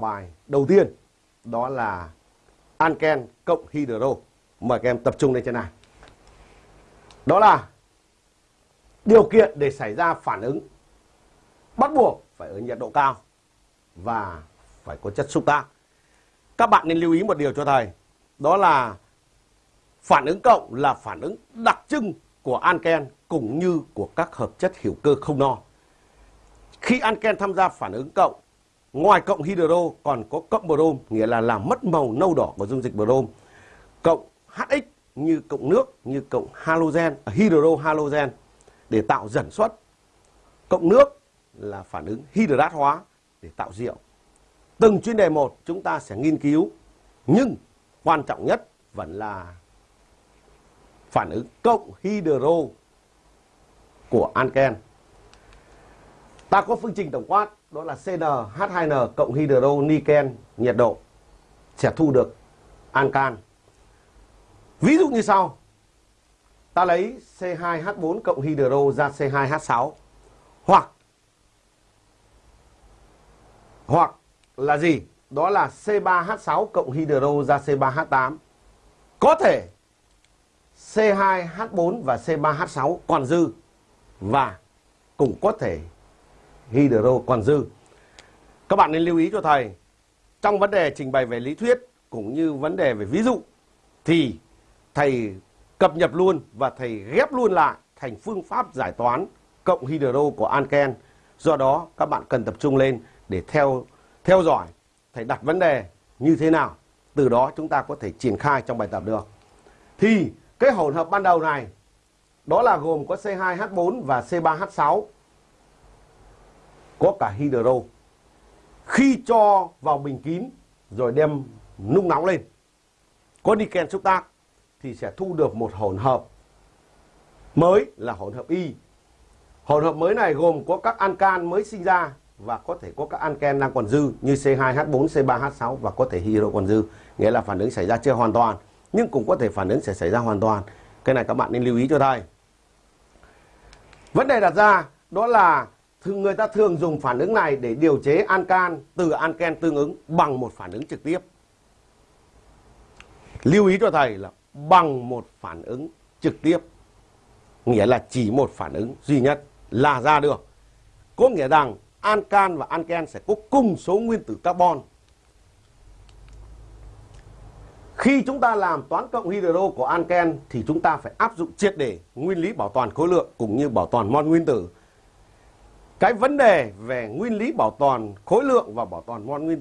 bài đầu tiên đó là anken cộng hydro. Mời các em tập trung lên trên này. Đó là điều kiện để xảy ra phản ứng bắt buộc phải ở nhiệt độ cao và phải có chất xúc tác. Các bạn nên lưu ý một điều cho thầy, đó là phản ứng cộng là phản ứng đặc trưng của anken cũng như của các hợp chất hữu cơ không no. Khi anken tham gia phản ứng cộng Ngoài cộng hydro còn có cộng brom nghĩa là làm mất màu nâu đỏ của dung dịch brom. Cộng HX như cộng nước như cộng halogen, à, hydro halogen để tạo dẫn xuất. Cộng nước là phản ứng hydrat hóa để tạo rượu. Từng chuyên đề một chúng ta sẽ nghiên cứu nhưng quan trọng nhất vẫn là phản ứng cộng hydro của anken. Ta có phương trình tổng quát, đó là CnH2n cộng hydro niken nhiệt độ, sẽ thu được ancan. Ví dụ như sau. Ta lấy C2H4 cộng hydro ra C2H6 hoặc hoặc là gì? Đó là C3H6 cộng hydro ra C3H8. Có thể C2H4 và C3H6 còn dư và cũng có thể hydro còn dư. Các bạn nên lưu ý cho thầy, trong vấn đề trình bày về lý thuyết cũng như vấn đề về ví dụ thì thầy cập nhật luôn và thầy ghép luôn lại thành phương pháp giải toán cộng hydro của Anken. Do đó các bạn cần tập trung lên để theo theo dõi thầy đặt vấn đề như thế nào. Từ đó chúng ta có thể triển khai trong bài tập được. Thì cái hỗn hợp ban đầu này đó là gồm có C2H4 và C3H6 có cả hydro. Khi cho vào bình kín rồi đem nung nóng lên, có niken xúc tác thì sẽ thu được một hỗn hợp mới là hỗn hợp Y. Hỗn hợp mới này gồm có các ancan mới sinh ra và có thể có các anken đang còn dư như C2H4, C3H6 và có thể hydro còn dư, nghĩa là phản ứng xảy ra chưa hoàn toàn, nhưng cũng có thể phản ứng sẽ xảy ra hoàn toàn. Cái này các bạn nên lưu ý cho thầy. Vấn đề đặt ra đó là người ta thường dùng phản ứng này để điều chế ancan từ anken tương ứng bằng một phản ứng trực tiếp. Lưu ý cho thầy là bằng một phản ứng trực tiếp. Nghĩa là chỉ một phản ứng duy nhất là ra được. Có nghĩa rằng ancan và anken sẽ có cùng số nguyên tử carbon. Khi chúng ta làm toán cộng hydro của anken thì chúng ta phải áp dụng triệt để nguyên lý bảo toàn khối lượng cũng như bảo toàn mol nguyên tử cái vấn đề về nguyên lý bảo toàn khối lượng và bảo toàn mol nguyên